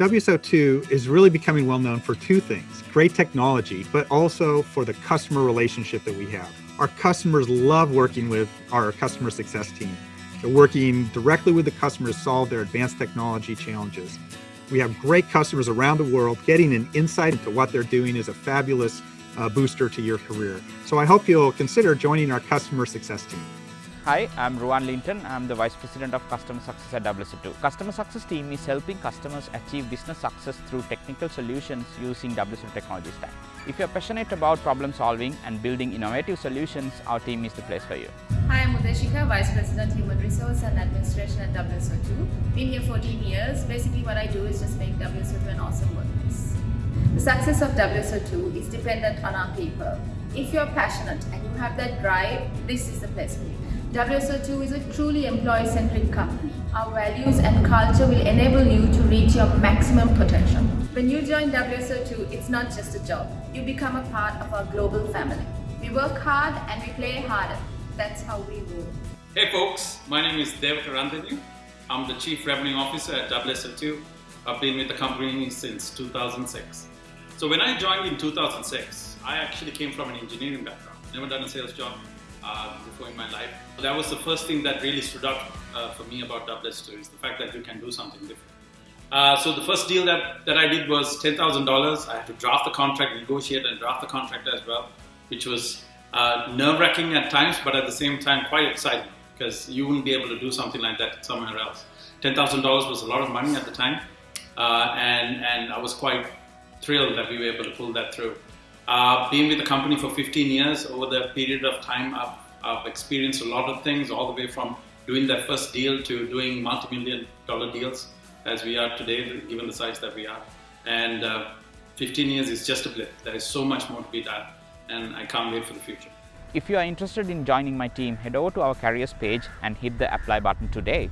WSO2 is really becoming well known for two things great technology, but also for the customer relationship that we have. Our customers love working with our customer success team. They're working directly with the customers to solve their advanced technology challenges. We have great customers around the world. Getting an insight into what they're doing is a fabulous uh, booster to your career. So I hope you'll consider joining our customer success team. Hi, I'm Ruwan Linton. I'm the Vice President of Customer Success at WSO2. Customer Success team is helping customers achieve business success through technical solutions using WSO2 technology stack. If you're passionate about problem solving and building innovative solutions, our team is the place for you. Hi, I'm Udeshika, Vice President Human Resource and Administration at WSO2. Been here 14 years. Basically what I do is just make WSO2 an awesome workplace. The success of WSO2 is dependent on our people. If you're passionate and you have that drive, this is the place for you. WSO2 is a truly employee-centric company. Our values and culture will enable you to reach your maximum potential. When you join WSO2, it's not just a job. You become a part of our global family. We work hard and we play harder. That's how we work. Hey folks, my name is Devaka Randhavi. I'm the Chief Revenue Officer at WSO2. I've been with the company since 2006. So when I joined in 2006, I actually came from an engineering background. Never done a sales job uh, before in my life. That was the first thing that really stood out uh, for me about WSO2 is the fact that you can do something different. Uh, so the first deal that, that I did was $10,000. I had to draft the contract, negotiate and draft the contract as well, which was uh, nerve-wracking at times, but at the same time quite exciting because you wouldn't be able to do something like that somewhere else. $10,000 was a lot of money at the time, uh, and, and I was quite thrilled that we were able to pull that through. Uh, being with the company for 15 years, over the period of time, I've, I've experienced a lot of things, all the way from doing that first deal to doing multi-million dollar deals as we are today, given the size that we are. And uh, 15 years is just a blip. There is so much more to be done, and I can't wait for the future. If you are interested in joining my team, head over to our careers page and hit the apply button today.